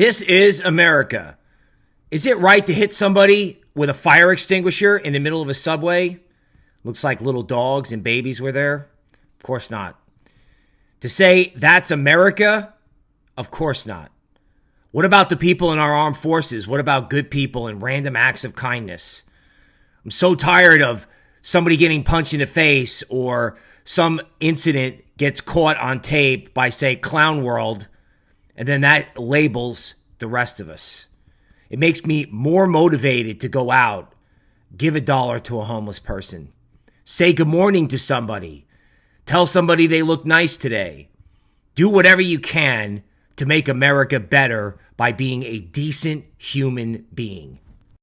This is America. Is it right to hit somebody with a fire extinguisher in the middle of a subway? Looks like little dogs and babies were there. Of course not. To say that's America? Of course not. What about the people in our armed forces? What about good people and random acts of kindness? I'm so tired of somebody getting punched in the face or some incident gets caught on tape by, say, Clown World and then that labels the rest of us. It makes me more motivated to go out, give a dollar to a homeless person, say good morning to somebody, tell somebody they look nice today. Do whatever you can to make America better by being a decent human being.